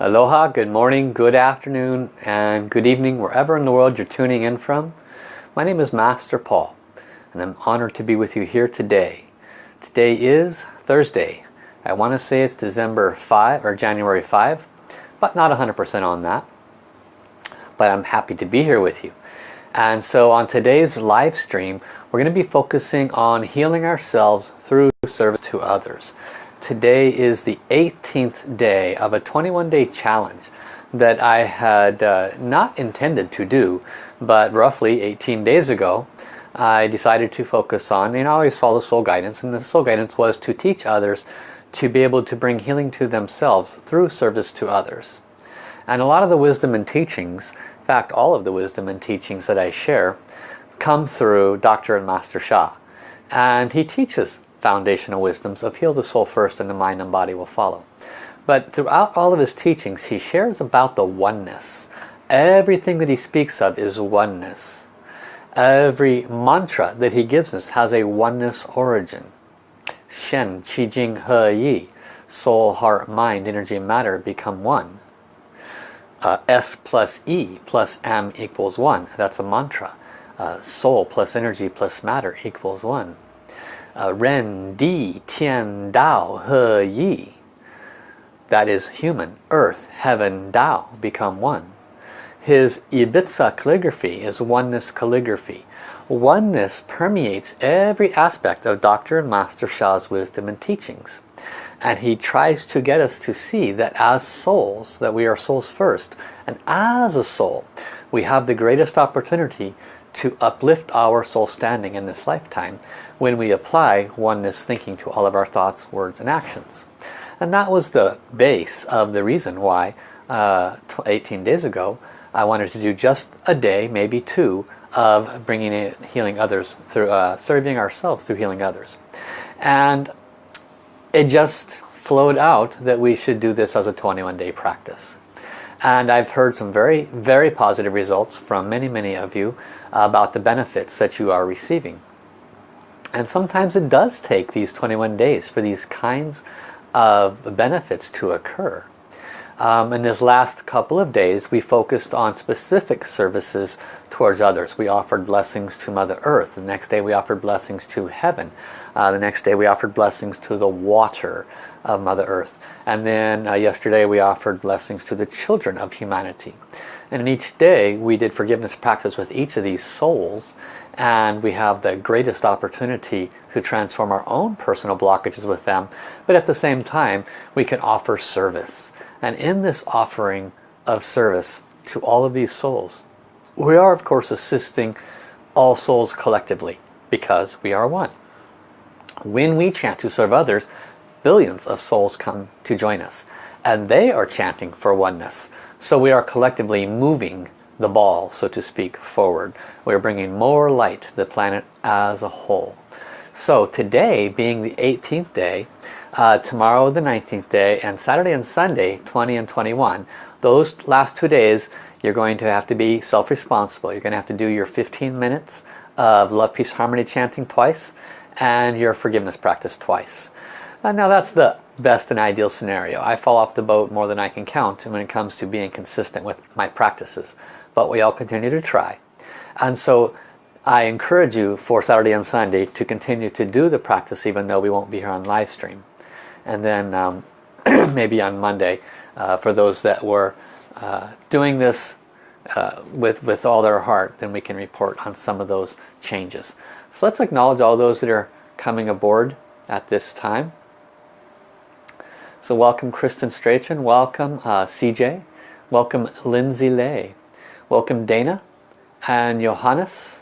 Aloha, good morning, good afternoon, and good evening, wherever in the world you're tuning in from. My name is Master Paul, and I'm honored to be with you here today. Today is Thursday. I want to say it's December 5 or January 5, but not 100% on that. But I'm happy to be here with you. And so on today's live stream, we're going to be focusing on healing ourselves through service to others today is the 18th day of a 21 day challenge that I had uh, not intended to do but roughly 18 days ago I decided to focus on and I always follow soul guidance and the soul guidance was to teach others to be able to bring healing to themselves through service to others and a lot of the wisdom and teachings in fact all of the wisdom and teachings that I share come through Dr. and Master Sha and he teaches foundational wisdoms of heal the soul first and the mind and body will follow. But throughout all of his teachings, he shares about the oneness. Everything that he speaks of is oneness. Every mantra that he gives us has a oneness origin. Shen, Qi Jing, He Yi. Soul, heart, mind, energy, matter become one. Uh, S plus E plus M equals 1. That's a mantra. Uh, soul plus energy plus matter equals 1 uh, Uh, Ren, Di, Tian, Dao, He, Yi. That is human, earth, heaven, Dao, become one. His Yi Bi Zi calligraphy is oneness calligraphy. Oneness permeates every aspect of Dr. and Master Sha's wisdom and teachings. And he tries to get us to see that as souls, that we are souls first. And as a soul, we have the greatest opportunity to uplift our soul standing in this lifetime when we apply oneness thinking to all of our thoughts, words, and actions. And that was the base of the reason why uh, 18 days ago I wanted to do just a day, maybe two, of bringing it, healing others through uh, serving ourselves through healing others. And it just flowed out that we should do this as a 21 day practice. And I've heard some very, very positive results from many, many of you about the benefits that you are receiving. And sometimes it does take these 21 days for these kinds of benefits to occur. Um, in this last couple of days we focused on specific services towards others. We offered blessings to Mother Earth. The next day we offered blessings to heaven. Uh, the next day we offered blessings to the water of Mother Earth. And then uh, yesterday we offered blessings to the children of humanity. And in each day we did forgiveness practice with each of these souls and we have the greatest opportunity to transform our own personal blockages with them but at the same time we can offer service and in this offering of service to all of these souls we are of course assisting all souls collectively because we are one when we chant to serve others billions of souls come to join us and they are chanting for oneness so we are collectively moving the ball, so to speak, forward. We're bringing more light to the planet as a whole. So today, being the 18th day, uh, tomorrow the 19th day, and Saturday and Sunday, 20 and 21, those last two days, you're going to have to be self-responsible. You're going to have to do your 15 minutes of Love, Peace, Harmony chanting twice, and your forgiveness practice twice. Uh, now that's the best and ideal scenario. I fall off the boat more than I can count when it comes to being consistent with my practices but we all continue to try. And so I encourage you for Saturday and Sunday to continue to do the practice even though we won't be here on live stream. And then um, maybe on Monday uh, for those that were uh, doing this uh, with, with all their heart, then we can report on some of those changes. So let's acknowledge all those that are coming aboard at this time. So welcome Kristen Strachan, welcome uh, CJ, welcome Lindsay Lay, Welcome Dana and Johannes.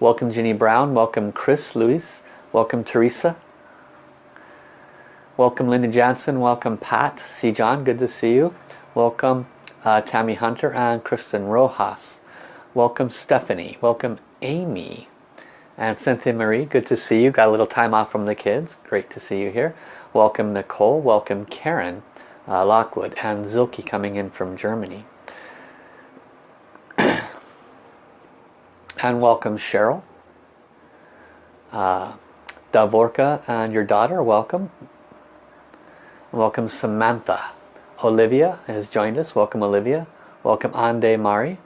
Welcome Ginny Brown. Welcome Chris Lewis Welcome Teresa. Welcome Linda Jansen. Welcome Pat. C. John, good to see you. Welcome uh, Tammy Hunter and Kristen Rojas. Welcome Stephanie. Welcome Amy. And Cynthia Marie, good to see you. Got a little time off from the kids. Great to see you here. Welcome Nicole. Welcome Karen uh, Lockwood. And Silke coming in from Germany. and welcome Cheryl. Uh, Davorka and your daughter, welcome. Welcome Samantha. Olivia has joined us. Welcome Olivia. Welcome Ande Mari.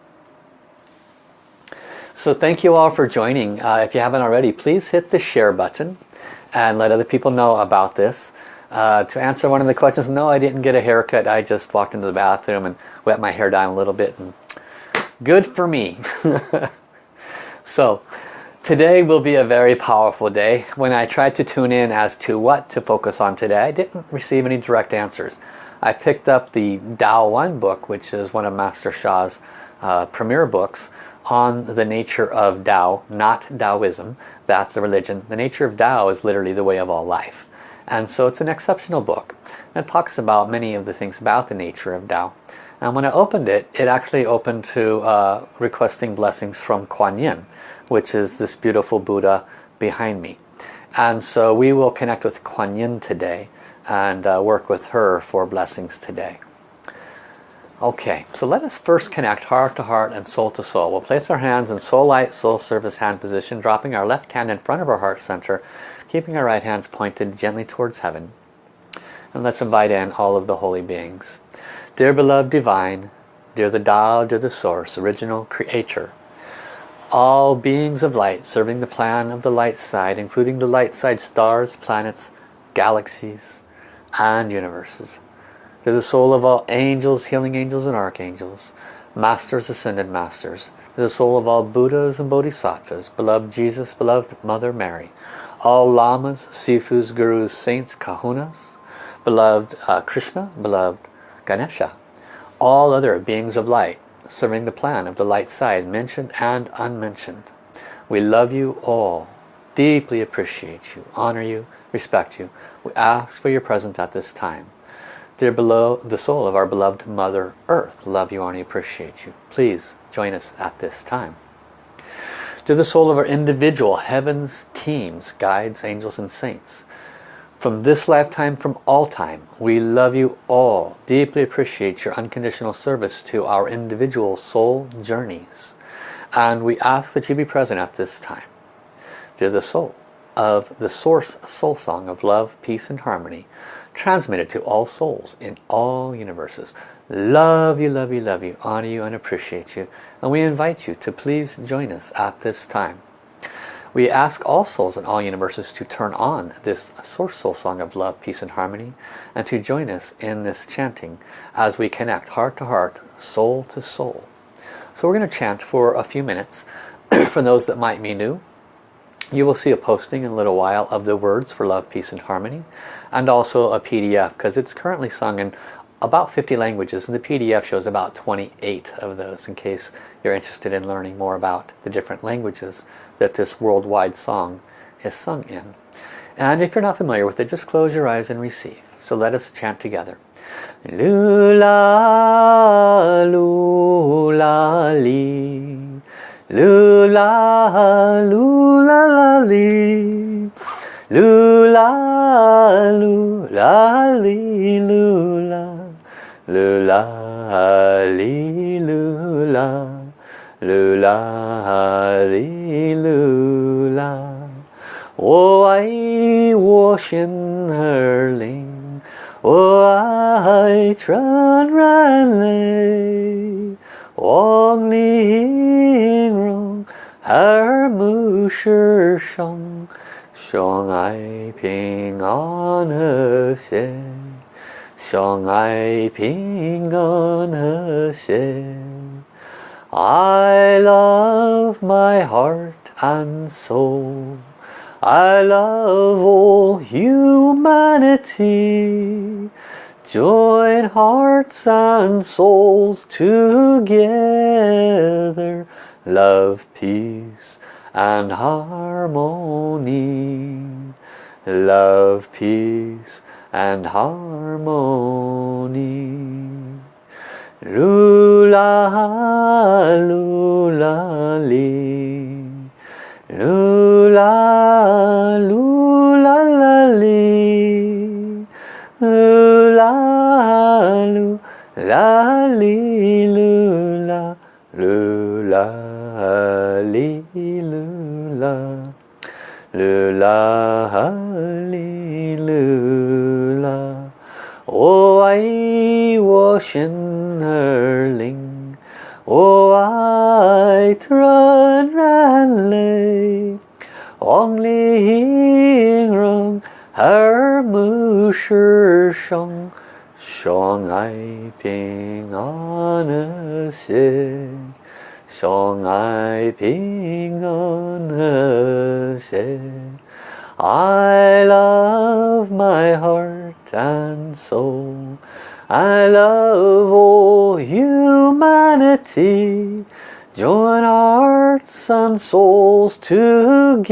So thank you all for joining. Uh, if you haven't already, please hit the share button and let other people know about this. Uh, to answer one of the questions, no, I didn't get a haircut. I just walked into the bathroom and wet my hair down a little bit. And good for me. so today will be a very powerful day. When I tried to tune in as to what to focus on today, I didn't receive any direct answers. I picked up the Tao One book, which is one of Master Sha's uh, premier books, on the nature of Tao, not Taoism. That's a religion. The nature of Tao is literally the way of all life. And so it's an exceptional book. And it talks about many of the things about the nature of Tao. And when I opened it, it actually opened to uh, requesting blessings from Kuan Yin, which is this beautiful Buddha behind me. And so we will connect with Kuan Yin today and uh, work with her for blessings today. Okay, so let us first connect heart to heart and soul to soul. We'll place our hands in soul light, soul service hand position, dropping our left hand in front of our heart center, keeping our right hands pointed gently towards heaven. And let's invite in all of the holy beings. Dear beloved divine, dear the Tao, dear the source, original creator, all beings of light serving the plan of the light side, including the light side stars, planets, galaxies, and universes. To the soul of all angels, healing angels and archangels, masters, ascended masters, to the soul of all Buddhas and Bodhisattvas, beloved Jesus, beloved Mother Mary, all Lamas, Sifus, Gurus, Saints, Kahunas, beloved uh, Krishna, beloved Ganesha, all other beings of light, serving the plan of the light side, mentioned and unmentioned. We love you all, deeply appreciate you, honor you, respect you. We ask for your presence at this time. Dear below the soul of our beloved Mother Earth, love you and appreciate you. Please join us at this time. To the soul of our individual heavens, teams, guides, angels and saints. From this lifetime, from all time, we love you all. Deeply appreciate your unconditional service to our individual soul journeys. And we ask that you be present at this time. Dear the soul of the source soul song of love, peace and harmony, transmitted to all souls in all universes. Love you, love you, love you, honor you and appreciate you. And we invite you to please join us at this time. We ask all souls in all universes to turn on this Source Soul Song of Love, Peace and Harmony and to join us in this chanting as we connect heart to heart, soul to soul. So we're going to chant for a few minutes. for those that might be new, you will see a posting in a little while of the words for love, peace and harmony and also a PDF because it's currently sung in about 50 languages and the PDF shows about 28 of those in case you're interested in learning more about the different languages that this worldwide song is sung in. And if you're not familiar with it, just close your eyes and receive. So let us chant together. Lula, lula, li. Lula, lula, li. Lula, lula, li, lula, lula, li, lula, lula, li, lula. 我爱我心儿灵，我爱纯然泪，望玲珑而目世上。相爱平安和谐，相爱平安和谐。I love my heart and soul. I love all humanity. Join hearts and souls together. Love, peace and harmony. Love, peace and harmony. Lula, lula, li. Lula, lula, li. Lula, lula, lula, lula, lula lula lula 我爱我 shinnerling O oh, I tran ran lei Ong li hing rong Her mu shong. Shong ai ping an xie Shong ai ping an xie I love my heart and soul. I love all humanity. Join hearts and souls together.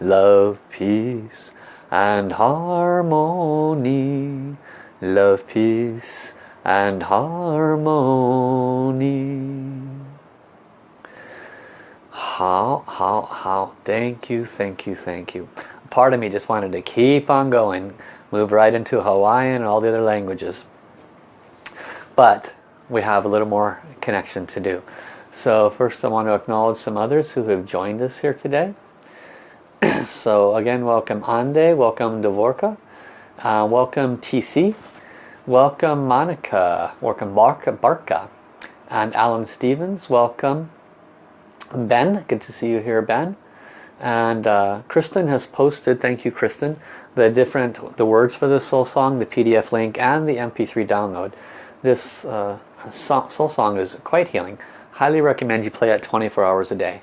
Love, peace and harmony. Love, peace and harmony. How, how, how. Thank you, thank you, thank you. Part of me just wanted to keep on going. Move right into Hawaiian and all the other languages. But we have a little more connection to do. So first I want to acknowledge some others who have joined us here today. so again, welcome Ande, welcome Davorka, uh, welcome TC, welcome Monica, welcome Barca, Barca, and Alan Stevens, welcome Ben, good to see you here Ben. And uh, Kristen has posted, thank you Kristen, the different, the words for the soul song, the PDF link and the MP3 download. This uh, soul song is quite healing. Highly recommend you play it 24 hours a day.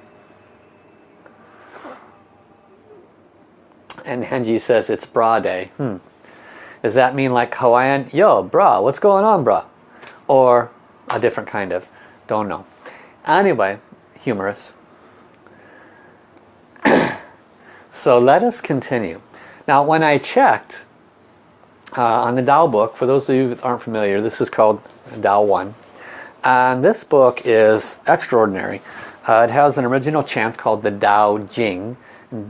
And Henji says it's bra day. Hmm. Does that mean like Hawaiian? Yo, bra, what's going on, bra? Or a different kind of? Don't know. Anyway, humorous. so let us continue. Now when I checked uh, on the Tao book, for those of you that aren't familiar, this is called Tao 1. And this book is extraordinary. Uh, it has an original chant called the Tao Jing,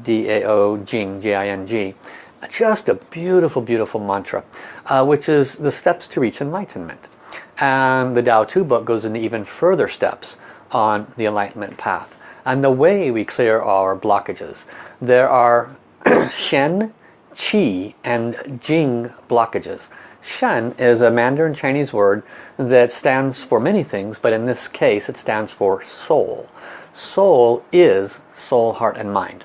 D-A-O Jing, J-I-N-G. Just a beautiful, beautiful mantra, uh, which is the steps to reach enlightenment. And the Tao 2 book goes into even further steps on the enlightenment path and the way we clear our blockages. There are Shen, Qi and Jing blockages. Shen is a Mandarin Chinese word that stands for many things but in this case it stands for soul. Soul is soul, heart and mind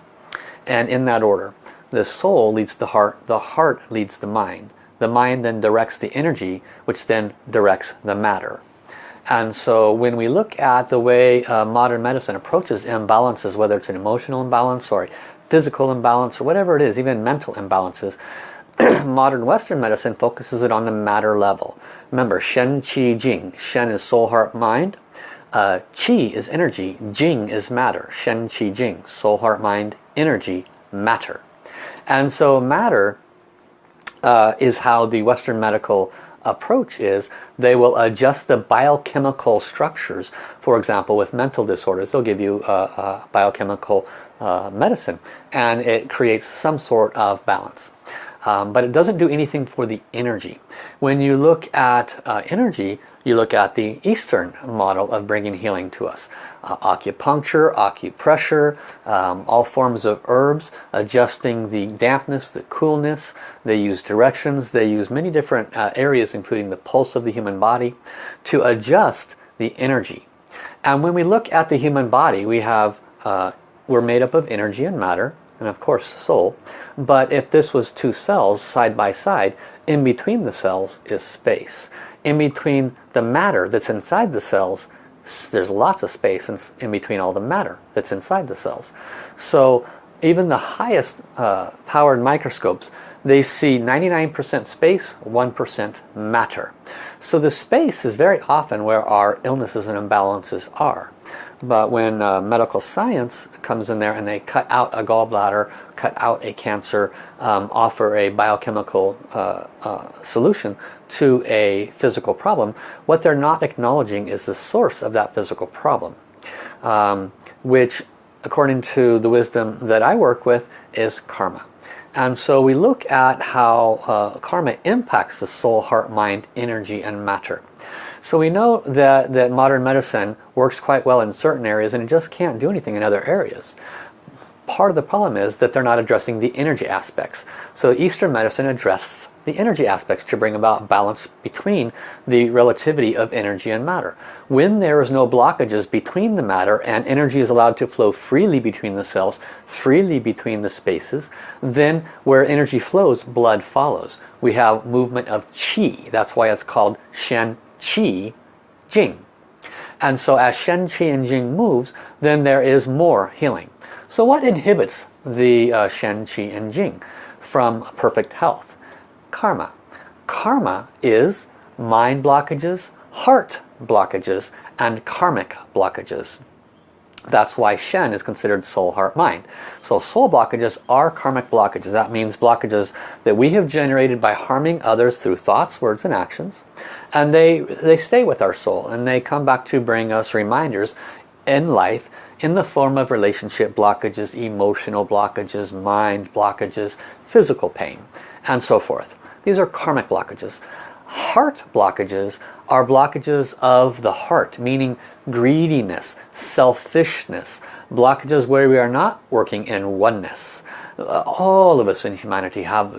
and in that order. The soul leads the heart, the heart leads the mind. The mind then directs the energy which then directs the matter. And so when we look at the way uh, modern medicine approaches imbalances, whether it's an emotional imbalance or physical imbalance or whatever it is, even mental imbalances, modern Western medicine focuses it on the matter level. Remember, Shen, Qi, Jing. Shen is soul, heart, mind. Uh, Qi is energy. Jing is matter. Shen, Qi, Jing. Soul, heart, mind, energy, matter. And so matter uh, is how the Western medical approach is they will adjust the biochemical structures. For example, with mental disorders, they'll give you a, a biochemical uh, medicine and it creates some sort of balance. Um, but it doesn't do anything for the energy. When you look at uh, energy, you look at the Eastern model of bringing healing to us. Uh, acupuncture, acupressure, um, all forms of herbs, adjusting the dampness, the coolness. They use directions. They use many different uh, areas, including the pulse of the human body, to adjust the energy. And when we look at the human body, we have uh, we're made up of energy and matter, and of course soul. But if this was two cells side by side, in between the cells is space. In between the matter that's inside the cells there's lots of space in, in between all the matter that's inside the cells. So even the highest uh, powered microscopes they see 99% space 1% matter. So the space is very often where our illnesses and imbalances are but when uh, medical science comes in there and they cut out a gallbladder, cut out a cancer, um, offer a biochemical uh, uh, solution to a physical problem, what they're not acknowledging is the source of that physical problem. Um, which, according to the wisdom that I work with, is karma. And so we look at how uh, karma impacts the soul, heart, mind, energy, and matter. So we know that, that modern medicine works quite well in certain areas and it just can't do anything in other areas. part of the problem is that they're not addressing the energy aspects. So Eastern medicine addresses the energy aspects to bring about balance between the relativity of energy and matter. When there is no blockages between the matter and energy is allowed to flow freely between the cells, freely between the spaces, then where energy flows, blood follows. We have movement of qi. That's why it's called Shen Qi Jing. And so as Shen, Qi, and Jing moves, then there is more healing. So what inhibits the uh, Shen, Qi, and Jing from perfect health? Karma. Karma is mind blockages, heart blockages, and karmic blockages. That's why Shen is considered soul, heart, mind. So soul blockages are karmic blockages. That means blockages that we have generated by harming others through thoughts, words, and actions. And they, they stay with our soul and they come back to bring us reminders in life in the form of relationship blockages, emotional blockages, mind blockages, physical pain, and so forth. These are karmic blockages. Heart blockages are blockages of the heart, meaning greediness, selfishness, blockages where we are not working in oneness. Uh, all of us in humanity have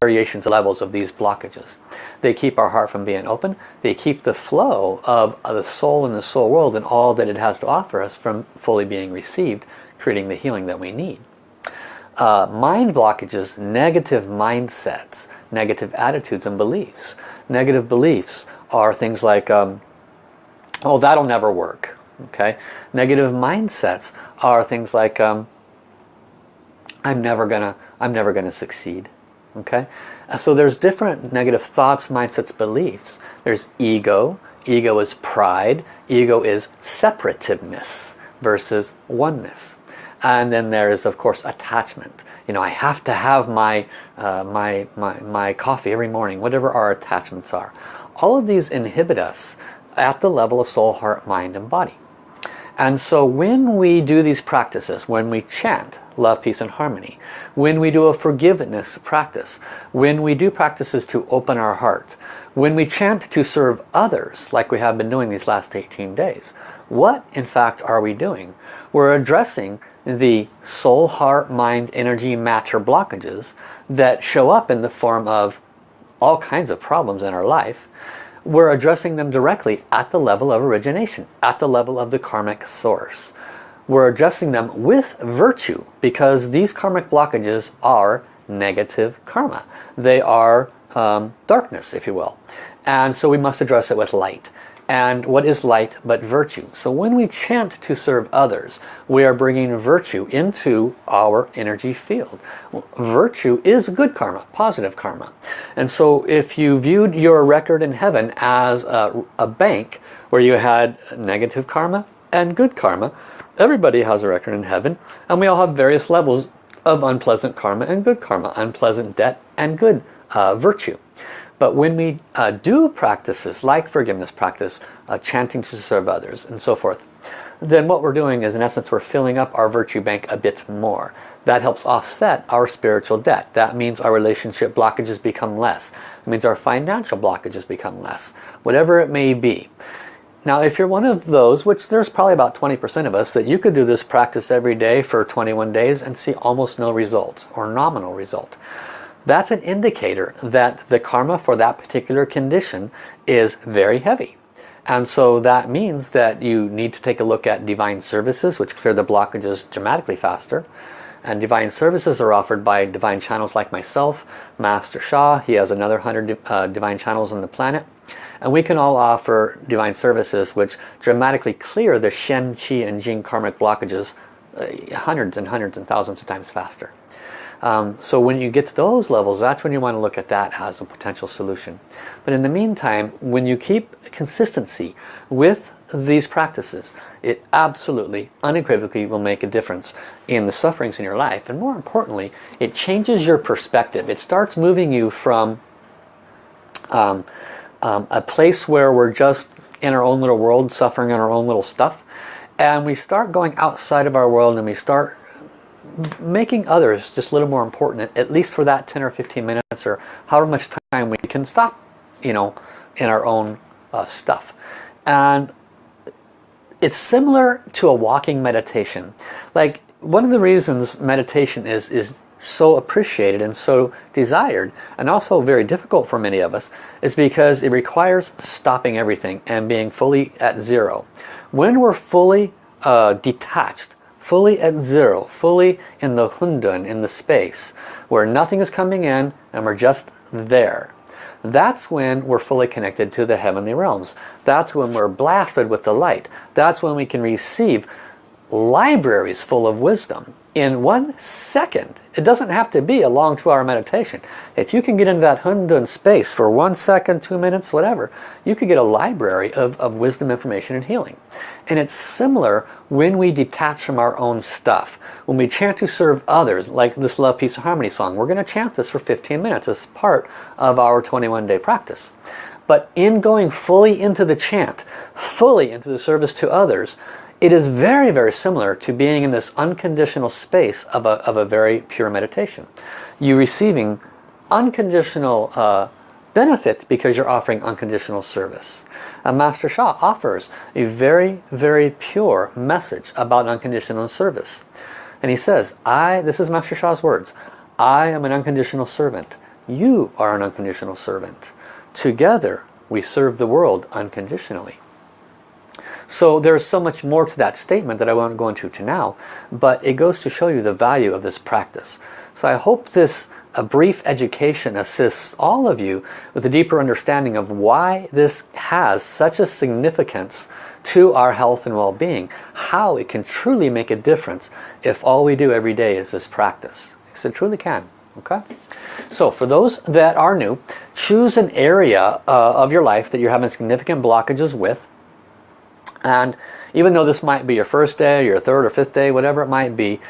variations, levels of these blockages. They keep our heart from being open. They keep the flow of the soul in the soul world and all that it has to offer us from fully being received, creating the healing that we need. Uh, mind blockages, negative mindsets, negative attitudes and beliefs. Negative beliefs are things like, um, oh, that'll never work. Okay, Negative mindsets are things like, um, I'm never gonna, I'm never gonna succeed. Okay, uh, so there's different negative thoughts, mindsets, beliefs. There's ego. Ego is pride. Ego is separativeness versus oneness. And then there is, of course, attachment. You know, I have to have my, uh, my, my, my coffee every morning, whatever our attachments are. All of these inhibit us at the level of soul, heart, mind, and body. And so when we do these practices, when we chant love, peace, and harmony, when we do a forgiveness practice, when we do practices to open our heart, when we chant to serve others, like we have been doing these last 18 days, what in fact are we doing? We're addressing the soul, heart, mind, energy, matter blockages that show up in the form of all kinds of problems in our life we're addressing them directly at the level of origination, at the level of the karmic source. We're addressing them with virtue because these karmic blockages are negative karma. They are um, darkness, if you will. And so we must address it with light. And what is light but virtue? So when we chant to serve others, we are bringing virtue into our energy field. Virtue is good karma, positive karma. And so if you viewed your record in heaven as a, a bank where you had negative karma and good karma, everybody has a record in heaven and we all have various levels of unpleasant karma and good karma, unpleasant debt and good uh, virtue. But when we uh, do practices like forgiveness practice, uh, chanting to serve others and so forth, then what we're doing is in essence we're filling up our virtue bank a bit more. That helps offset our spiritual debt. That means our relationship blockages become less. It means our financial blockages become less. Whatever it may be. Now if you're one of those, which there's probably about 20% of us, that you could do this practice every day for 21 days and see almost no result or nominal result that's an indicator that the karma for that particular condition is very heavy. And so that means that you need to take a look at divine services, which clear the blockages dramatically faster. And divine services are offered by divine channels like myself, Master Sha. He has another 100 uh, divine channels on the planet. And we can all offer divine services which dramatically clear the Shen, Qi, and Jing karmic blockages uh, hundreds and hundreds and thousands of times faster. Um, so when you get to those levels, that's when you want to look at that as a potential solution. But in the meantime, when you keep consistency with these practices, it absolutely, unequivocally will make a difference in the sufferings in your life. And more importantly, it changes your perspective. It starts moving you from um, um, a place where we're just in our own little world, suffering in our own little stuff, and we start going outside of our world and we start making others just a little more important, at least for that 10 or 15 minutes or however much time we can stop, you know, in our own uh, stuff. And it's similar to a walking meditation. Like one of the reasons meditation is, is so appreciated and so desired and also very difficult for many of us is because it requires stopping everything and being fully at zero. When we're fully uh, detached, fully at zero, fully in the hundun, in the space, where nothing is coming in and we're just there. That's when we're fully connected to the heavenly realms. That's when we're blasted with the light. That's when we can receive libraries full of wisdom in one second. It doesn't have to be a long two-hour meditation. If you can get into that Hundun space for one second, two minutes, whatever, you could get a library of, of wisdom, information, and healing. And it's similar when we detach from our own stuff. When we chant to serve others, like this Love, Peace, and Harmony song, we're going to chant this for 15 minutes as part of our 21-day practice. But in going fully into the chant, fully into the service to others, it is very, very similar to being in this unconditional space of a, of a very pure meditation. You receiving unconditional uh, benefit because you're offering unconditional service. And Master Sha offers a very, very pure message about unconditional service. And he says, I, this is Master Sha's words, I am an unconditional servant. You are an unconditional servant. Together we serve the world unconditionally. So there's so much more to that statement that I won't go into to now, but it goes to show you the value of this practice. So I hope this a brief education assists all of you with a deeper understanding of why this has such a significance to our health and well-being. How it can truly make a difference if all we do every day is this practice. Because it truly can. Okay? So for those that are new, choose an area uh, of your life that you're having significant blockages with and even though this might be your first day, your third or fifth day, whatever it might be,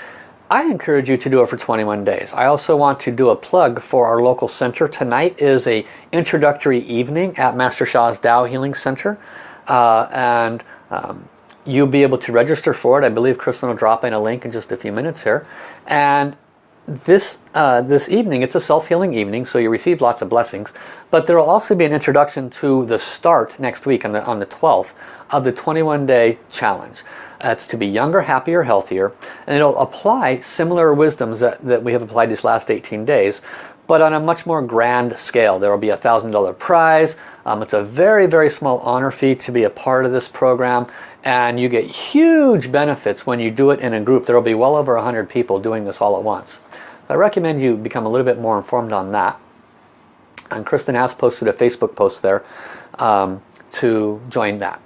I encourage you to do it for 21 days. I also want to do a plug for our local center. Tonight is a introductory evening at Master Sha's Tao Healing Center. Uh, and um, you'll be able to register for it. I believe Kristen will drop in a link in just a few minutes here. And this uh, this evening it's a self-healing evening so you receive lots of blessings but there will also be an introduction to the start next week on the on the 12th of the 21 day challenge. That's to be younger happier healthier and it'll apply similar wisdoms that, that we have applied these last 18 days but on a much more grand scale. There will be a thousand dollar prize. Um, it's a very very small honor fee to be a part of this program and you get huge benefits when you do it in a group. There will be well over 100 people doing this all at once I recommend you become a little bit more informed on that. And Kristen has posted a Facebook post there um, to join that.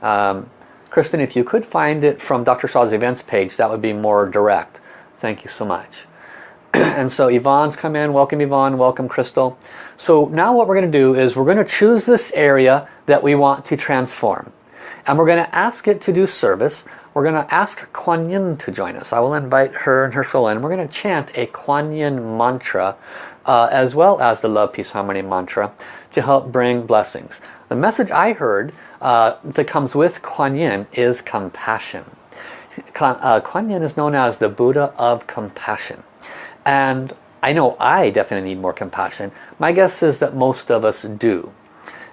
Um, Kristen, if you could find it from Dr. Sha's events page, that would be more direct. Thank you so much. and so Yvonne's come in. Welcome Yvonne. Welcome Crystal. So now what we're going to do is we're going to choose this area that we want to transform. And we're going to ask it to do service we're going to ask Kuan Yin to join us. I will invite her and her soul in. We're going to chant a Kuan Yin mantra uh, as well as the Love, Peace, Harmony mantra to help bring blessings. The message I heard uh, that comes with Kuan Yin is compassion. Uh, Kuan Yin is known as the Buddha of compassion. And I know I definitely need more compassion. My guess is that most of us do.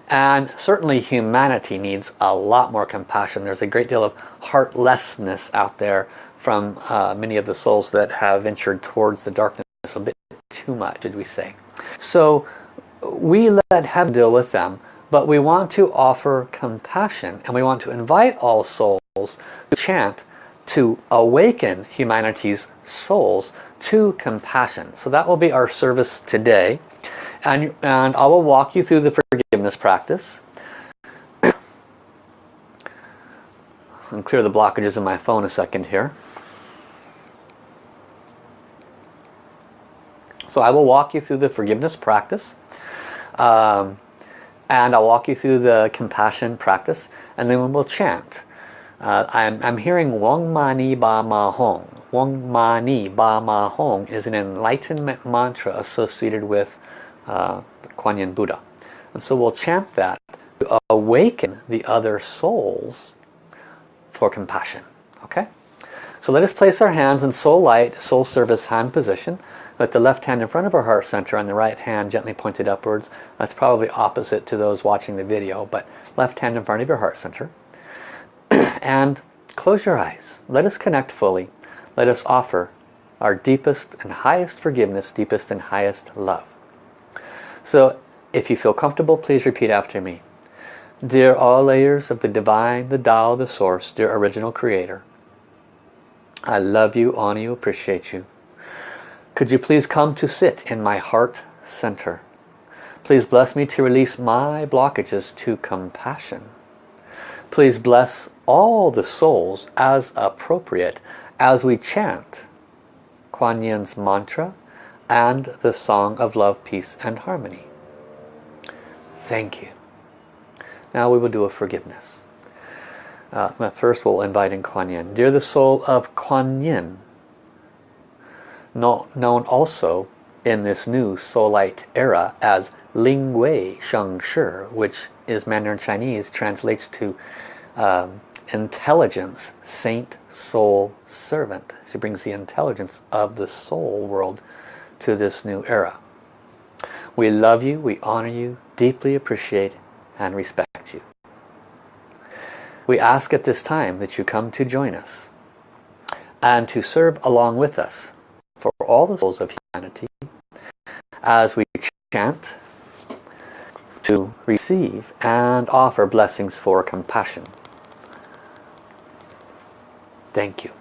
And certainly humanity needs a lot more compassion. There's a great deal of heartlessness out there from uh, many of the souls that have ventured towards the darkness a bit too much, did we say. So we let heaven deal with them, but we want to offer compassion and we want to invite all souls to chant to awaken humanity's souls to compassion. So that will be our service today. And, and I will walk you through the forgiveness practice. and clear the blockages in my phone a second here. So I will walk you through the forgiveness practice. Um, and I'll walk you through the compassion practice. And then we'll chant. Uh, I'm, I'm hearing Wang Mani Ba Ma Hong. Wang Mani Ba Ma Hong is an enlightenment mantra associated with uh, Kuan Yin Buddha. And so we'll chant that to awaken the other souls for compassion. Okay? So let us place our hands in soul light, soul service hand position with the left hand in front of our heart center and the right hand gently pointed upwards. That's probably opposite to those watching the video, but left hand in front of your heart center. and close your eyes. Let us connect fully. let us offer our deepest and highest forgiveness, deepest and highest love. So if you feel comfortable, please repeat after me. Dear all layers of the Divine, the Tao, the Source, dear Original Creator, I love you, honor you, appreciate you. Could you please come to sit in my heart center? Please bless me to release my blockages to compassion. Please bless all the souls as appropriate as we chant Kuan Yin's mantra and the Song of Love, Peace and Harmony. Thank you. Now we will do a forgiveness. Uh, first we'll invite in Kuan Yin. Dear the soul of Kuan Yin, known also in this new Soul Light era as Ling Wei Sheng Shi, which is Mandarin Chinese, translates to um, intelligence, saint, soul, servant. She brings the intelligence of the soul world to this new era. We love you, we honor you, deeply appreciate and respect you. We ask at this time that you come to join us and to serve along with us for all the souls of humanity as we chant to receive and offer blessings for compassion. Thank you.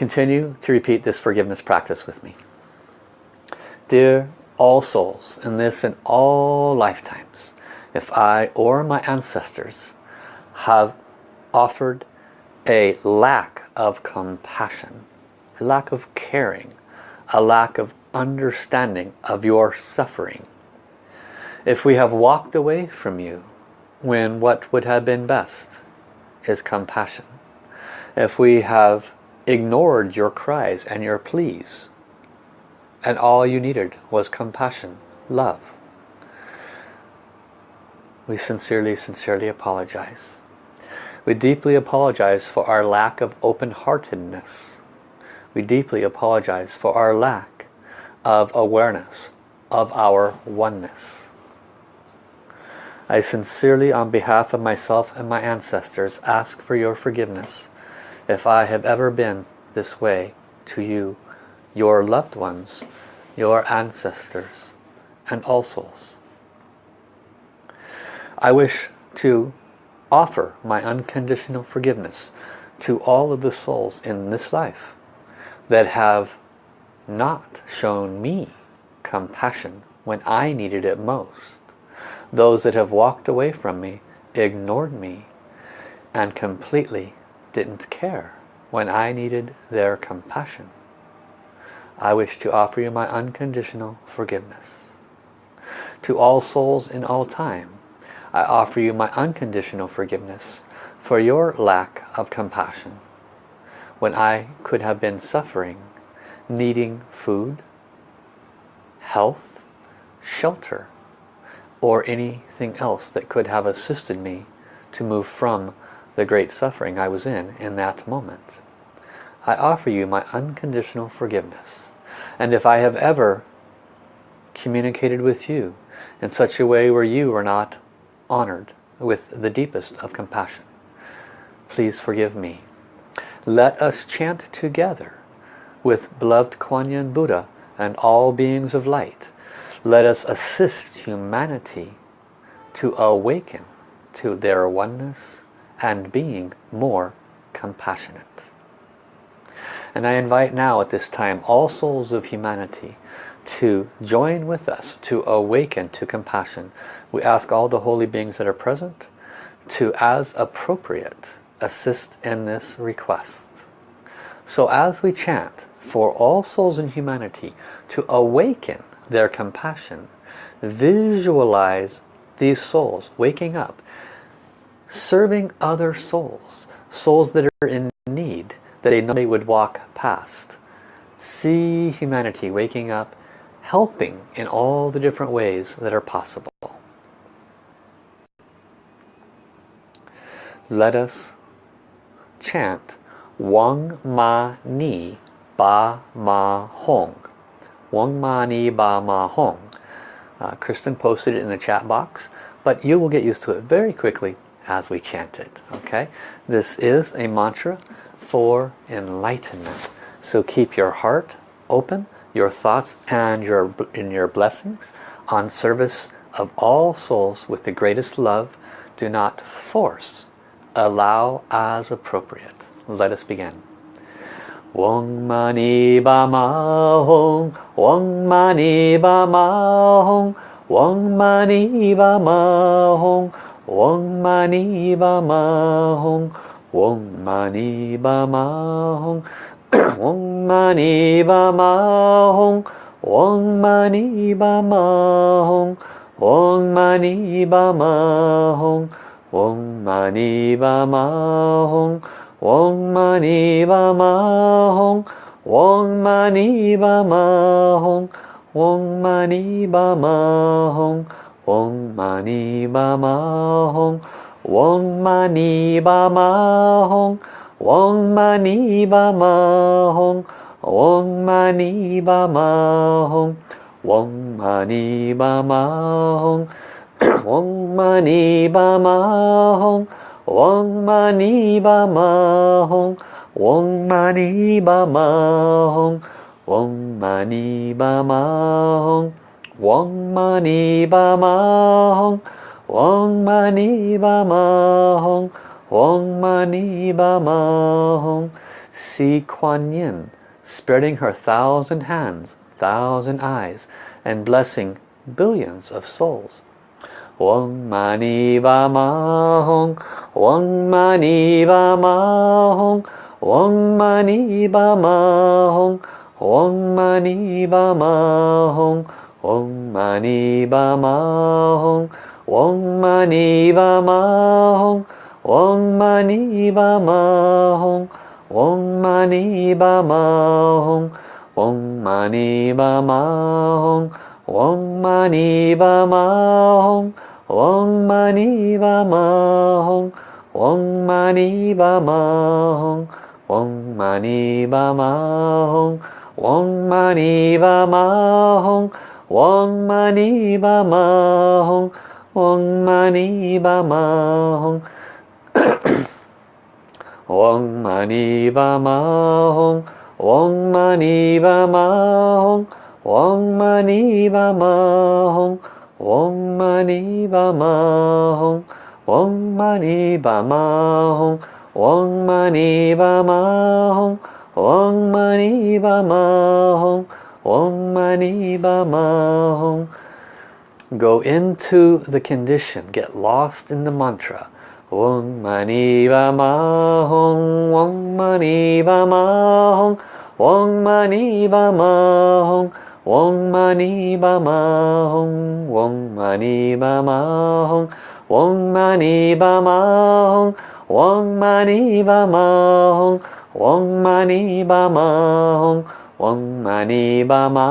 Continue to repeat this forgiveness practice with me. Dear all souls in this and all lifetimes, if I or my ancestors have offered a lack of compassion, a lack of caring, a lack of understanding of your suffering. If we have walked away from you when what would have been best is compassion. If we have ignored your cries and your pleas and all you needed was compassion, love, we sincerely, sincerely apologize. We deeply apologize for our lack of open-heartedness. We deeply apologize for our lack of awareness of our oneness. I sincerely, on behalf of myself and my ancestors, ask for your forgiveness if I have ever been this way to you, your loved ones, your ancestors, and all souls. I wish to offer my unconditional forgiveness to all of the souls in this life that have not shown me compassion when I needed it most. Those that have walked away from me, ignored me, and completely didn't care when I needed their compassion. I wish to offer you my unconditional forgiveness. To all souls in all time, I offer you my unconditional forgiveness for your lack of compassion when I could have been suffering needing food, health, shelter, or anything else that could have assisted me to move from the great suffering I was in in that moment. I offer you my unconditional forgiveness. And if I have ever communicated with you in such a way where you were not honored with the deepest of compassion, please forgive me. Let us chant together with beloved Kuan Yin Buddha and all beings of light. Let us assist humanity to awaken to their oneness and being more compassionate. And I invite now at this time all souls of humanity to join with us to awaken to compassion. We ask all the holy beings that are present to, as appropriate, assist in this request. So as we chant, for all souls in humanity to awaken their compassion. Visualize these souls waking up, serving other souls, souls that are in need, that know they would walk past. See humanity waking up, helping in all the different ways that are possible. Let us chant Wang Ma Ni Ba Ma Hong. Wang Ma Ni Ba Ma Hong. Uh, Kristen posted it in the chat box, but you will get used to it very quickly as we chant it. Okay, This is a mantra for enlightenment. So keep your heart open, your thoughts and your, in your blessings on service of all souls with the greatest love. Do not force. Allow as appropriate. Let us begin. Wong mani ba ma hong, wong mani ba ma hong, wong mani ba ma hong, wong mani ba ma hong, wong mani ba ma hong, wong mani ba ma hong, wong mani ba ma hong, wong mani ba ma hong, wong mani ba ma hong, Wong mani ba ma hong, Wong mani ba ma hong, Wong mani ba ma hong, Wong mani ba ma hong, Wong mani ba ma hong, Wong mani ba ma hong, Wong mani ba ma hong, Wong mani ba ma hong, Wong mani ba ma hong, Wong mani ba ma hong, Wong mani ba ma hong, Wong mani ba ma hong, Wong mani ba ma hong, Wong mani ba ma hong, Wong mani ba ma hong. See Kuan Yin spreading her thousand hands, thousand eyes, and blessing billions of souls. Wong mani ba ma hong, Wong mani ba ma hong, Wong mani ba ma hong, Wong mani ba ma hong, Wong mani ba ma hong, Wong mani ba ma hong, Wong mani ba ma hong, Wong mani ba ma hong, Wong mani ba ma hong, Wong mani ba ma hong, Wong mani ba ma hong, Wong mani ba ma hong, Wong mani ba ma hong, Wong mani ba ma hong, Wong mani ba ma hong, Wong mani ba ma hong. Wong mani ba ma hong, Wong mani ba ma hong, Wong mani ba ma hong, Wong mani ba ma hong, Wong mani ba ma hong, Wong mani ba ma hong, Wong mani ba ma hong, Wong mani ba ma hong. Go into the condition, get lost in the mantra. Wong mani ba ma hong, Wong mani ba ma hong, Wong mani ba ma hong, Wong mani ba ma hong, Wong mani ba ma hong, Wong mani ba ma hong, Wong mani ba ma hong, Wong mani ba ma Wong mani ba ma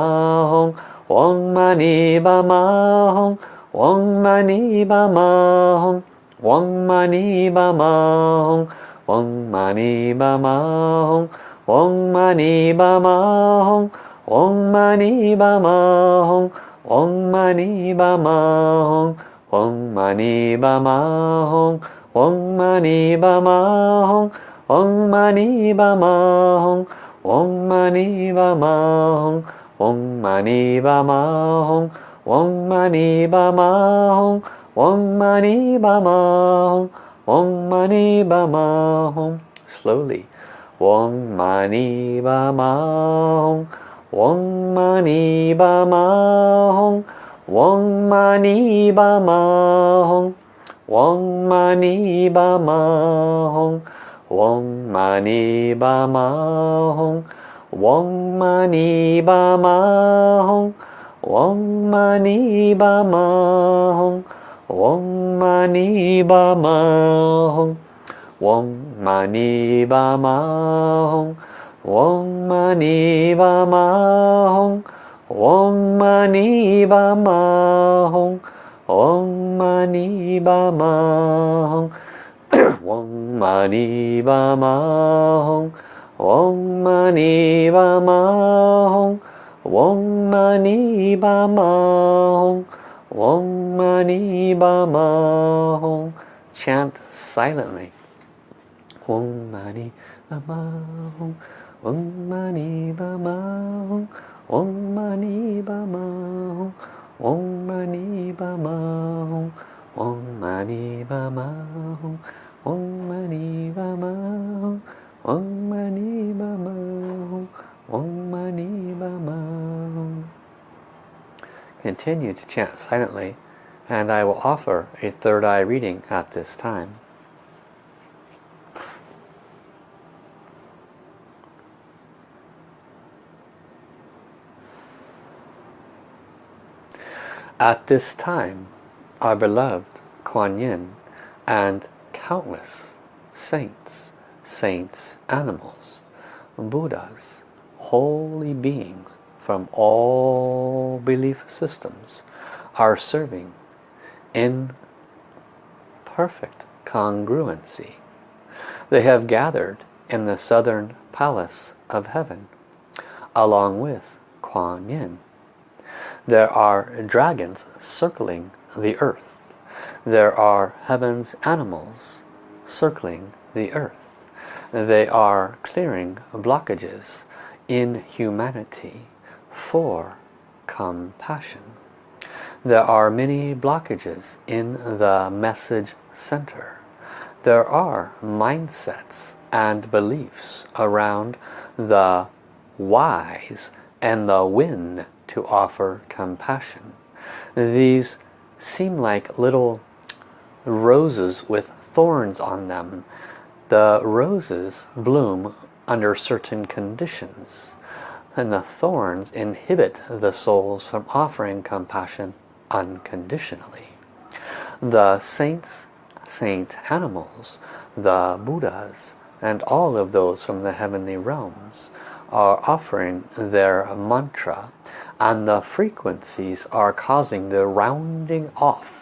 hong, Wong mani ba ma hong, Wong mani ba ma hong, Wong mani ba ma hong, Wong mani ba ma hong, Wong mani ba ma hong, Wong mani ba ma hong, Wong mani ba ma hong, Wong mani ba ma hong, Wong mani ba ma hong, Wong mani ba ma hong, Om Mani Padme Hum. Om Mani Padme Hum. Om Mani Padme Hum. Om Mani Padme Hum. Om Mani Padme Hum. Slowly. Om Mani Padme Hum. Om Mani Padme Hum. Om Mani Padme Hum. Om Mani Padme Hum. Wong mani ba ma hong, Wong mani ba ma hong, Wong mani ba ma hong, Wong mani ba ma hong, Wong mani ba ma hong, Wong mani ba ma hong, Wong mani ba ma hong, Wong mani ba ma hong, Om Mani Padme Hum. Om Mani Padme Hum. Om Mani Padme Hum. Om Mani Padme Hum. Chant silently. Om Mani Padme Hum. Om Mani Padme Hum. Om Mani Padme Hum. Om Mani Padme Hum. Om Mani Padme Hum. Om mani hum Om mani hum Om mani hum Continue to chant silently and I will offer a third eye reading at this time. At this time, our beloved Kuan Yin and countless saints, saints, animals, Buddhas, holy beings from all belief systems are serving in perfect congruency. They have gathered in the southern palace of heaven along with Kuan Yin. There are dragons circling the earth. There are heaven's animals circling the earth. They are clearing blockages in humanity for compassion. There are many blockages in the message center. There are mindsets and beliefs around the whys and the when to offer compassion. These seem like little roses with thorns on them. The roses bloom under certain conditions and the thorns inhibit the souls from offering compassion unconditionally. The saints, saint animals, the Buddhas, and all of those from the heavenly realms are offering their mantra and the frequencies are causing the rounding off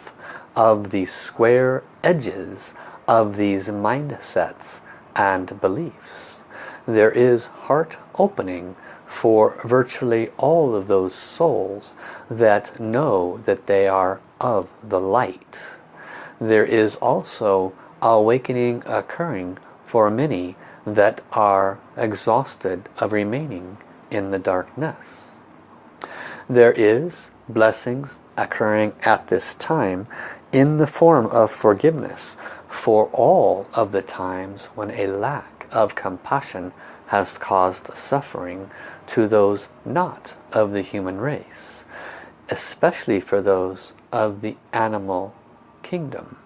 of the square edges of these mindsets and beliefs. There is heart opening for virtually all of those souls that know that they are of the light. There is also awakening occurring for many that are exhausted of remaining in the darkness. There is blessings occurring at this time in the form of forgiveness for all of the times when a lack of compassion has caused suffering to those not of the human race, especially for those of the animal kingdom.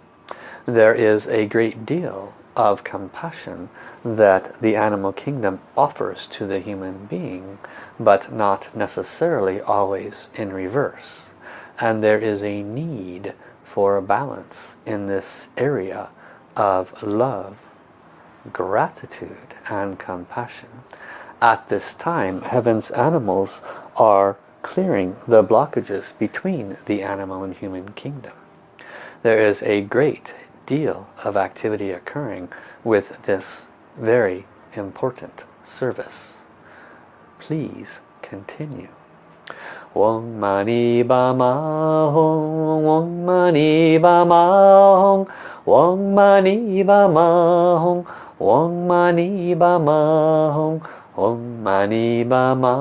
There is a great deal of compassion that the animal kingdom offers to the human being, but not necessarily always in reverse. And there is a need for a balance in this area of love, gratitude and compassion. At this time, heaven's animals are clearing the blockages between the animal and human kingdom. There is a great deal of activity occurring with this very important service. Please continue. Wong mani ba ma hong, wong mani ba ma hong, wong mani ba ma hong, wong mani ba ma hong, Om Mani Ba Ma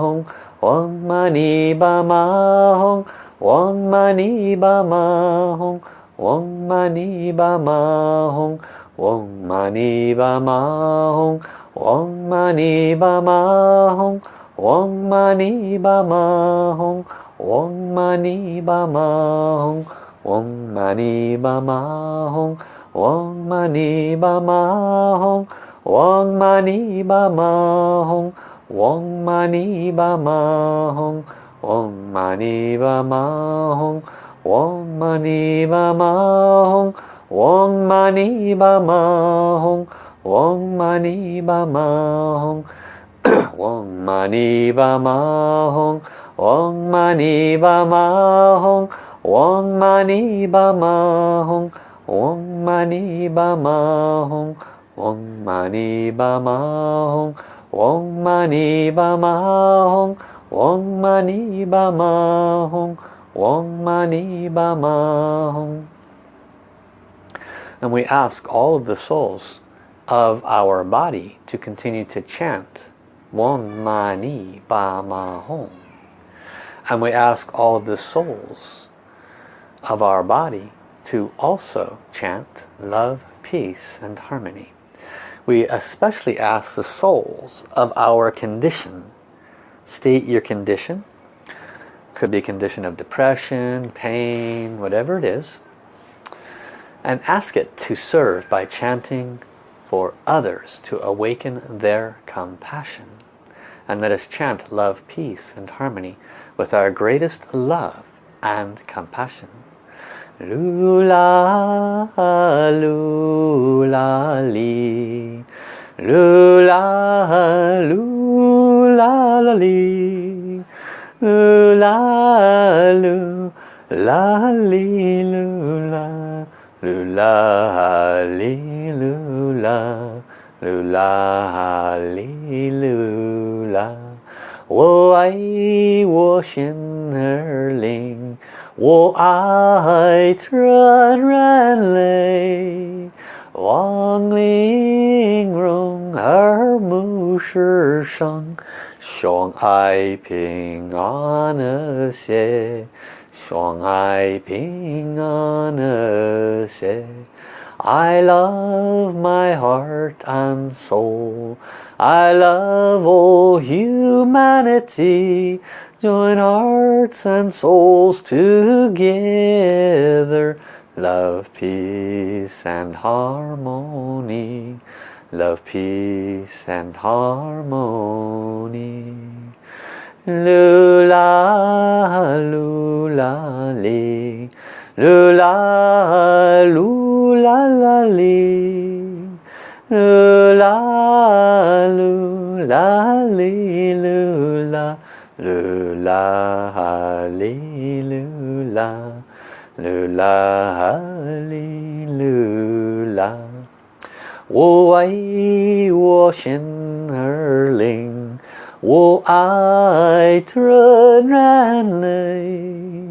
Hong Om Mani Ba Ma Hong Om Mani Ba Ma Hong Om Mani Ba Ma Hong Om Mani Ba Ma Hong Om Mani Ba Ma Hong Om Mani Ba Ma Hong Om Mani Ba Ma Hong Om Mani Ba Ma Hong Om Mani Ba Ma Hong Wong mani ba ma hong Wong mani ba ma hong Wong mani ba ma hong Wong mani ba ma hong Wong mani ba ma hong Wong mani ba ma hong Wong mani ba ma hong Wong mani ba ma hong Wong mani ba ma hong Wong mani ba ma hong Om Mani Ba Ma Hong Om Mani Ba Ma Hong Om Mani Ba Ma Hong Om Mani Ba Ma Hong. And we ask all of the souls of our body to continue to chant Won Ma Ni Ba Ma. And we ask all of the souls of our body to also chant love, peace and harmony. We especially ask the souls of our condition. State your condition. Could be condition of depression, pain, whatever it is. And ask it to serve by chanting for others to awaken their compassion. And let us chant love, peace and harmony with our greatest love and compassion. Lula, lula, li. Lula, lula, li. Lula, lula, li, lula. Lula, li, lula. Lula, li, lula. 我爱我心儿灵。我爱纯然泪，望玲珑而目世生，相爱平安和谐，相爱平安和谐。I love my heart and soul. I love all humanity. Join hearts and souls together. Love, peace and harmony. Love, peace and harmony. Lula, lula, 噜啦噜啦啦哩，噜啦噜啦哩噜啦，噜啦哩噜啦，噜啦哩噜啦。我为我心而灵，我爱自然灵。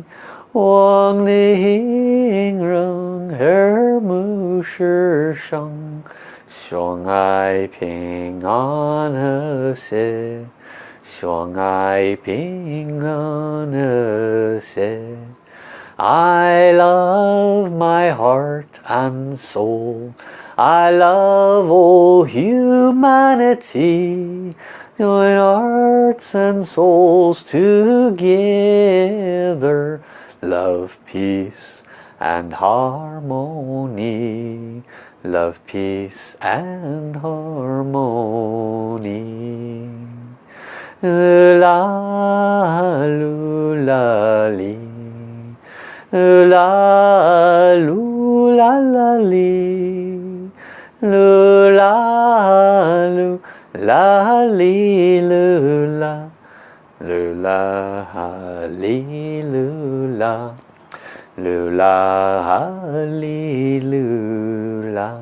望玲珑而目世生，相爱平安和谐。相爱平安和谐 I love my heart and soul I love all humanity Join hearts and souls together Love, peace and harmony. Love, peace and harmony. La lu la li la lu la la li lu la lu la li lu la lu la li lu la lu la li lu la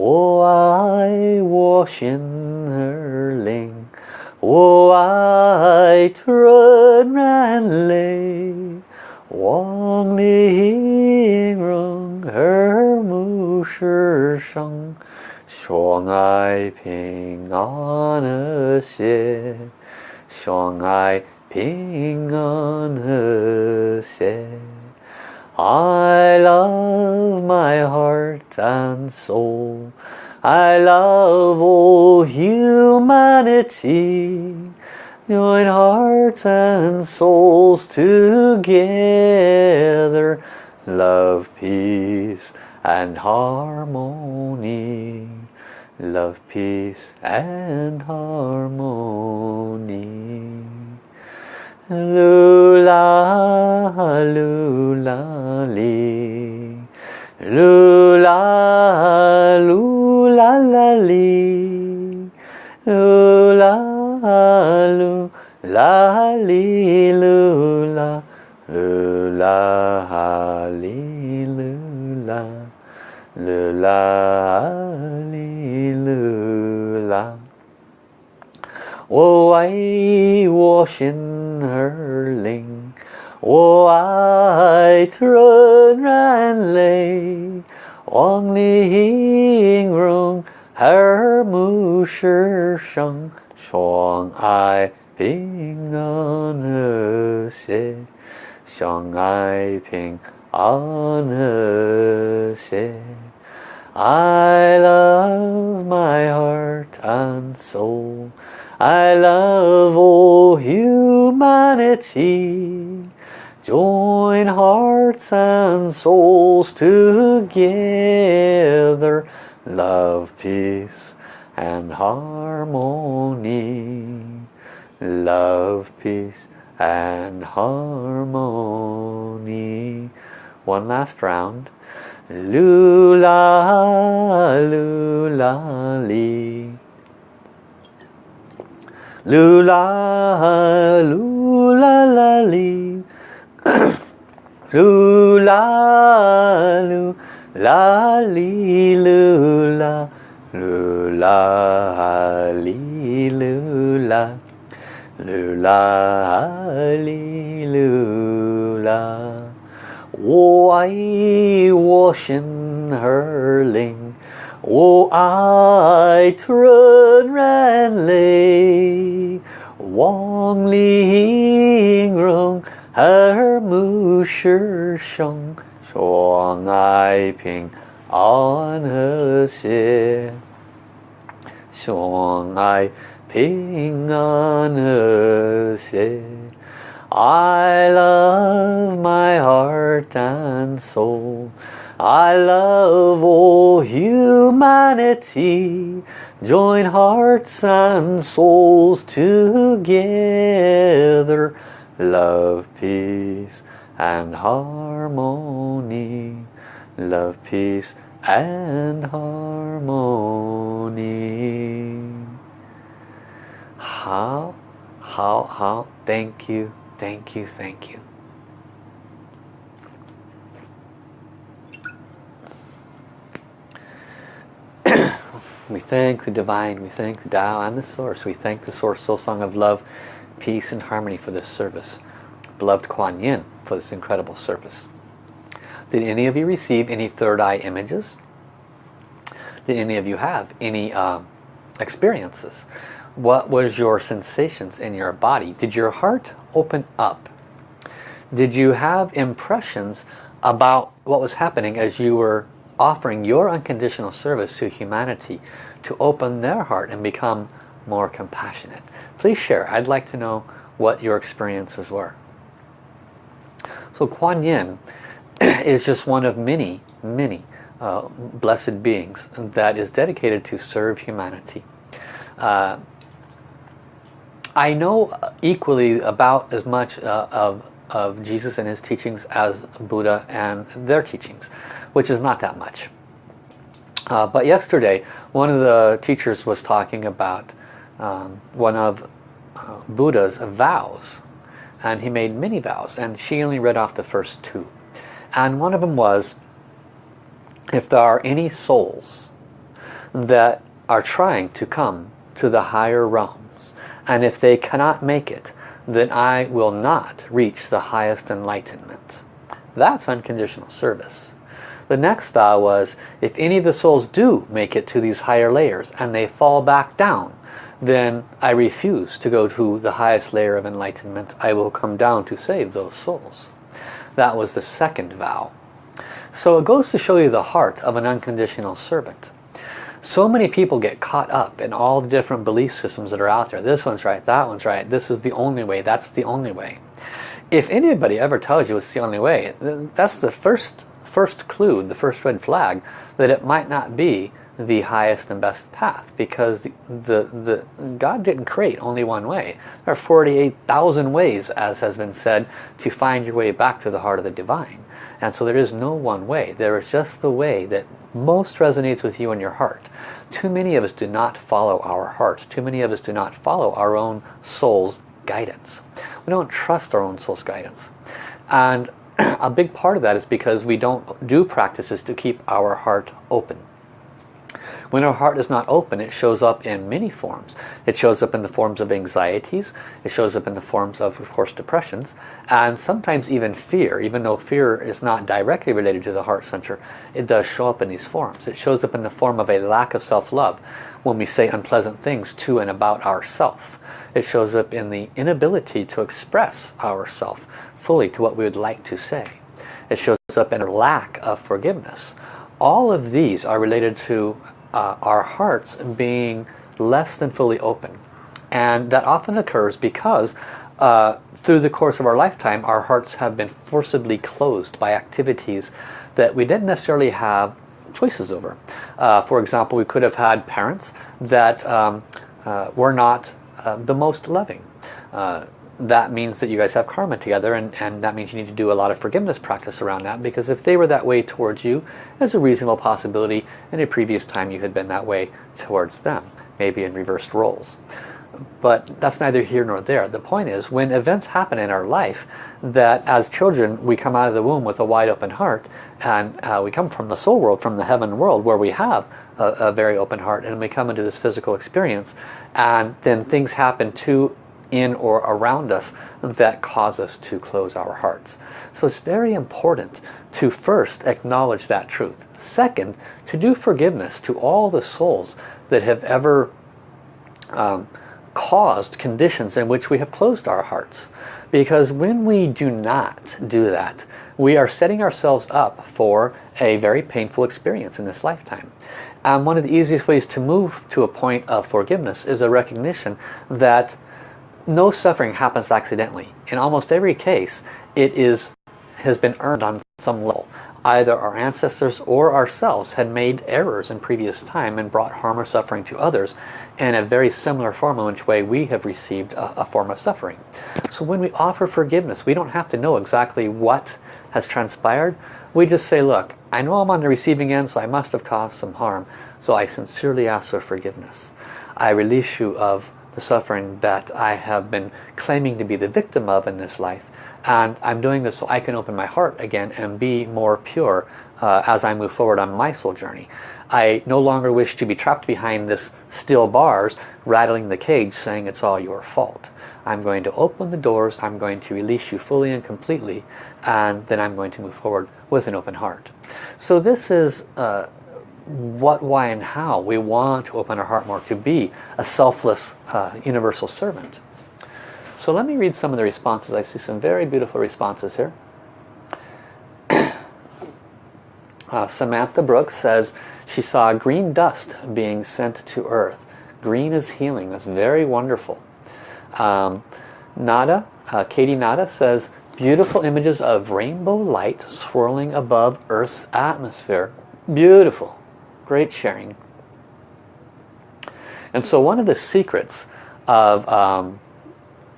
我爱我心儿灵我爱纯然泪，望玲珑而目世生，相爱平安和谐， 相爱平安和谐。I love my heart and soul. I love all humanity. Join hearts and souls together. Love, peace and harmony. Love, peace and harmony. Lula, lula, li. Lula, lula la li lu la lu la li lu la lu la li lu la 我爱我心儿灵，我爱纯然泪。望玲珑 和睦世生，相爱平安和谐，相爱平安和谐。I love my heart and soul. I love all humanity. Join hearts and souls together. Love, peace and harmony. Love, peace and harmony. One last round. Lula, lula, lee. Lula, lula, la, lee. lula, lula, lee, lula. Lula, lee, lula. Lula, lee, lula. 我爱我心儿灵， Oh, I turn ran lay, Wong ling rong, her mu shi sheng, shuang ai ping, on her xie. Shuang I ping on her xie. I love my heart and soul. I love all humanity. Join hearts and souls together. Love, peace and harmony. Love, peace and harmony. How, how, how, thank you. Thank you, thank you. We thank the divine, we thank the Tao and the source. We thank the source soul song of love, peace and harmony for this service. Beloved Kuan Yin for this incredible service. Did any of you receive any third eye images? Did any of you have any uh, experiences? What was your sensations in your body? Did your heart open up? Did you have impressions about what was happening as you were offering your unconditional service to humanity to open their heart and become more compassionate? Please share. I'd like to know what your experiences were. So Kuan Yin is just one of many, many uh, blessed beings that is dedicated to serve humanity. Uh, I know equally about as much uh, of, of Jesus and his teachings as Buddha and their teachings, which is not that much. Uh, but yesterday, one of the teachers was talking about um, one of uh, Buddha's vows. And he made many vows, and she only read off the first two. And one of them was, if there are any souls that are trying to come to the higher realms, and if they cannot make it, then I will not reach the highest enlightenment. That's unconditional service. The next vow was, if any of the souls do make it to these higher layers and they fall back down, then I refuse to go to the highest layer of enlightenment. I will come down to save those souls. That was the second vow. So it goes to show you the heart of an unconditional servant. So many people get caught up in all the different belief systems that are out there. This one's right, that one's right, this is the only way, that's the only way. If anybody ever tells you it's the only way, that's the first, first clue, the first red flag, that it might not be the highest and best path because the, the, the God didn't create only one way. There are 48,000 ways, as has been said, to find your way back to the heart of the divine. And so there is no one way. There is just the way that most resonates with you in your heart. Too many of us do not follow our heart. Too many of us do not follow our own soul's guidance. We don't trust our own soul's guidance. And a big part of that is because we don't do practices to keep our heart open. When our heart is not open, it shows up in many forms. It shows up in the forms of anxieties. It shows up in the forms of, of course, depressions. And sometimes even fear. Even though fear is not directly related to the heart center, it does show up in these forms. It shows up in the form of a lack of self-love when we say unpleasant things to and about ourself. It shows up in the inability to express ourself fully to what we would like to say. It shows up in a lack of forgiveness. All of these are related to uh, our hearts being less than fully open. And that often occurs because uh, through the course of our lifetime, our hearts have been forcibly closed by activities that we didn't necessarily have choices over. Uh, for example, we could have had parents that um, uh, were not uh, the most loving. Uh, that means that you guys have karma together and, and that means you need to do a lot of forgiveness practice around that because if they were that way towards you, as a reasonable possibility in a previous time you had been that way towards them, maybe in reversed roles. But that's neither here nor there. The point is when events happen in our life that as children we come out of the womb with a wide open heart and uh, we come from the soul world, from the heaven world where we have a, a very open heart and we come into this physical experience and then things happen to in or around us that cause us to close our hearts. So it's very important to first acknowledge that truth. Second, to do forgiveness to all the souls that have ever um, caused conditions in which we have closed our hearts. Because when we do not do that, we are setting ourselves up for a very painful experience in this lifetime. And one of the easiest ways to move to a point of forgiveness is a recognition that no suffering happens accidentally. In almost every case, it is has been earned on some level. Either our ancestors or ourselves had made errors in previous time and brought harm or suffering to others in a very similar form in which way we have received a, a form of suffering. So when we offer forgiveness, we don't have to know exactly what has transpired. We just say, look, I know I'm on the receiving end, so I must have caused some harm. So I sincerely ask for forgiveness. I release you of the suffering that I have been claiming to be the victim of in this life. And I'm doing this so I can open my heart again and be more pure uh, as I move forward on my soul journey. I no longer wish to be trapped behind this steel bars, rattling the cage, saying it's all your fault. I'm going to open the doors, I'm going to release you fully and completely, and then I'm going to move forward with an open heart. So this is uh, what, why, and how we want to open our heart more to be a selfless uh, universal servant. So let me read some of the responses. I see some very beautiful responses here. uh, Samantha Brooks says she saw green dust being sent to earth. Green is healing. That's very wonderful. Um, Nada, uh, Katie Nada says beautiful images of rainbow light swirling above Earth's atmosphere. Beautiful great sharing. And so one of the secrets of um,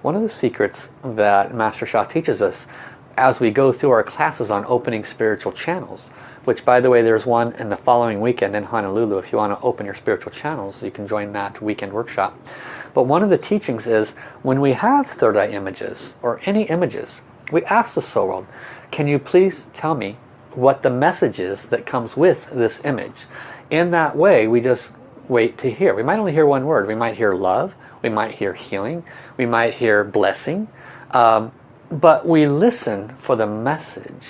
one of the secrets that Master Sha teaches us as we go through our classes on opening spiritual channels, which by the way there's one in the following weekend in Honolulu. If you want to open your spiritual channels, you can join that weekend workshop. But one of the teachings is when we have third eye images or any images, we ask the soul world, can you please tell me what the message is that comes with this image? in that way we just wait to hear. We might only hear one word. We might hear love. We might hear healing. We might hear blessing. Um, but we listen for the message.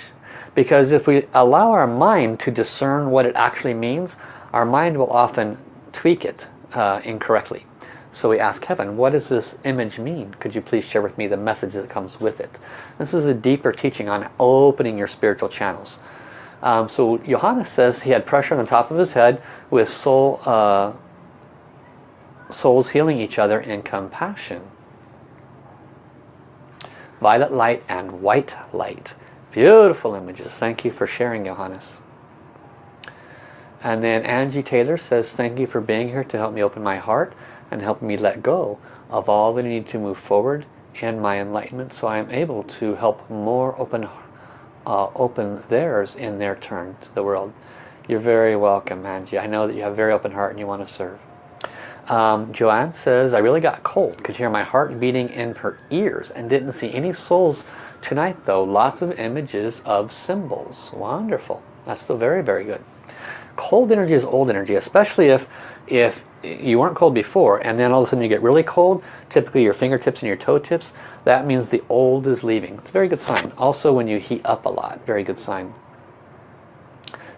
Because if we allow our mind to discern what it actually means, our mind will often tweak it uh, incorrectly. So we ask heaven, what does this image mean? Could you please share with me the message that comes with it? This is a deeper teaching on opening your spiritual channels. Um, so Johannes says he had pressure on the top of his head with soul, uh, souls healing each other in compassion. Violet light and white light. Beautiful images. Thank you for sharing, Johannes. And then Angie Taylor says, thank you for being here to help me open my heart and help me let go of all that I need to move forward in my enlightenment so I am able to help more open uh, open theirs in their turn to the world. You're very welcome, Angie. I know that you have a very open heart and you want to serve. Um, Joanne says, I really got cold. Could hear my heart beating in her ears and didn't see any souls tonight though. Lots of images of symbols. Wonderful. That's still very, very good. cold energy is old energy, especially if, if you weren't cold before and then all of a sudden you get really cold, typically your fingertips and your toe tips, that means the old is leaving. It's a very good sign. Also when you heat up a lot, very good sign.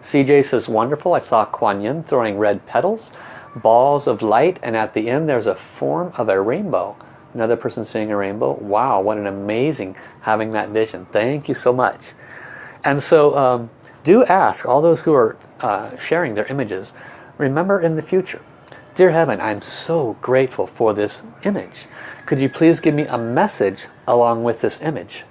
CJ says, wonderful, I saw Kuan Yin throwing red petals, balls of light, and at the end there's a form of a rainbow. Another person seeing a rainbow. Wow, what an amazing having that vision. Thank you so much. And so um, do ask all those who are uh, sharing their images, remember in the future, Dear Heaven, I'm so grateful for this image. Could you please give me a message along with this image?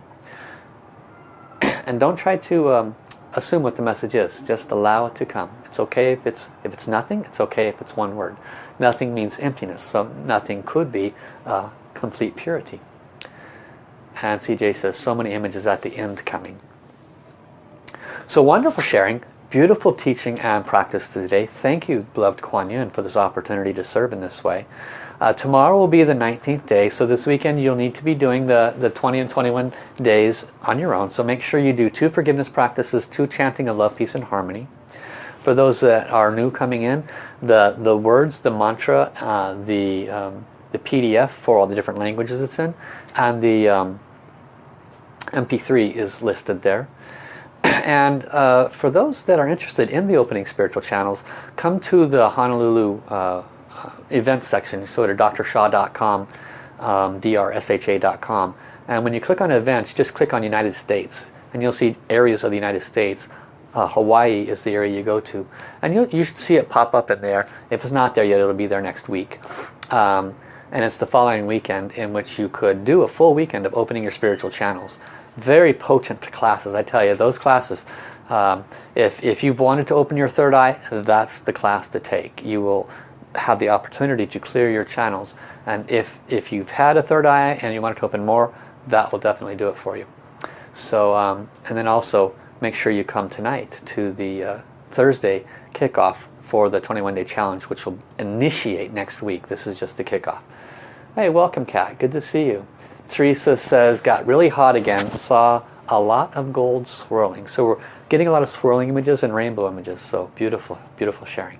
and don't try to um, assume what the message is. Just allow it to come. It's okay if it's if it's nothing. It's okay if it's one word. Nothing means emptiness. So nothing could be uh, complete purity. And CJ says, so many images at the end coming. So wonderful sharing. Beautiful teaching and practice today. Thank you, beloved Kuan Yin, for this opportunity to serve in this way. Uh, tomorrow will be the 19th day, so this weekend you'll need to be doing the, the 20 and 21 days on your own. So make sure you do two forgiveness practices, two chanting of love, peace, and harmony. For those that are new coming in, the, the words, the mantra, uh, the, um, the PDF for all the different languages it's in, and the um, MP3 is listed there and uh, for those that are interested in the opening spiritual channels, come to the Honolulu uh, event section. So to drsha.com, um, drsha.com. And when you click on events, just click on United States. And you'll see areas of the United States. Uh, Hawaii is the area you go to. And you you should see it pop up in there. If it's not there yet, it'll be there next week. Um, and it's the following weekend in which you could do a full weekend of opening your spiritual channels very potent classes I tell you. Those classes um, if, if you've wanted to open your third eye that's the class to take. You will have the opportunity to clear your channels. And if if you've had a third eye and you want to open more that will definitely do it for you. So um, and then also make sure you come tonight to the uh, Thursday kickoff for the 21 day challenge which will initiate next week. This is just the kickoff. Hey welcome cat good to see you Teresa says, got really hot again, saw a lot of gold swirling. So we're getting a lot of swirling images and rainbow images. So beautiful, beautiful sharing.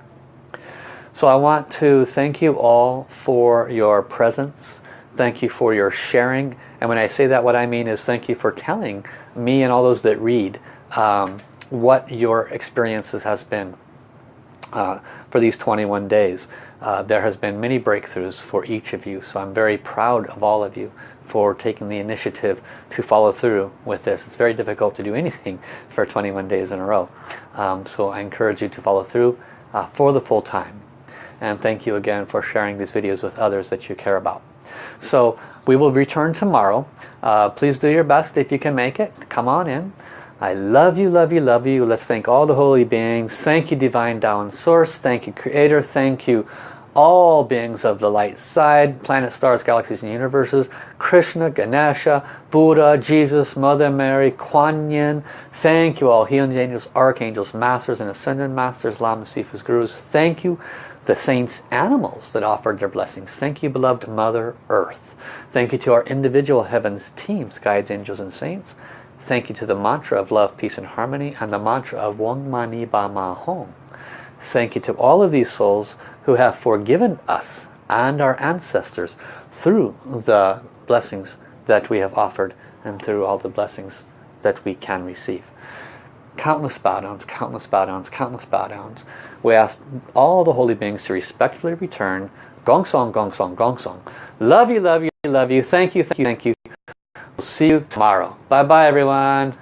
So I want to thank you all for your presence. Thank you for your sharing. And when I say that, what I mean is thank you for telling me and all those that read um, what your experiences has been uh, for these 21 days. Uh, there has been many breakthroughs for each of you. So I'm very proud of all of you for taking the initiative to follow through with this. It's very difficult to do anything for 21 days in a row. Um, so I encourage you to follow through uh, for the full time. And thank you again for sharing these videos with others that you care about. So we will return tomorrow. Uh, please do your best if you can make it. Come on in. I love you, love you, love you. Let's thank all the holy beings. Thank you, Divine Tao Source. Thank you, Creator. Thank you, all beings of the light side, planets, stars, galaxies, and universes, Krishna, Ganesha, Buddha, Jesus, Mother Mary, Kuan Yin. Thank you all, healing angels, archangels, masters, and ascended masters, Lama Sifus, gurus. Thank you, the saints, animals that offered their blessings. Thank you, beloved Mother Earth. Thank you to our individual heavens teams, guides, angels, and saints. Thank you to the mantra of love, peace, and harmony, and the mantra of Wong Mani Ba Ma Hong. Thank you to all of these souls who have forgiven us and our ancestors through the blessings that we have offered and through all the blessings that we can receive. Countless bow downs, countless bow downs, countless bow downs. We ask all the holy beings to respectfully return. Gong song, gong song, gong song. Love you, love you, love you. Thank you, thank you, thank you. We'll see you tomorrow. Bye bye everyone.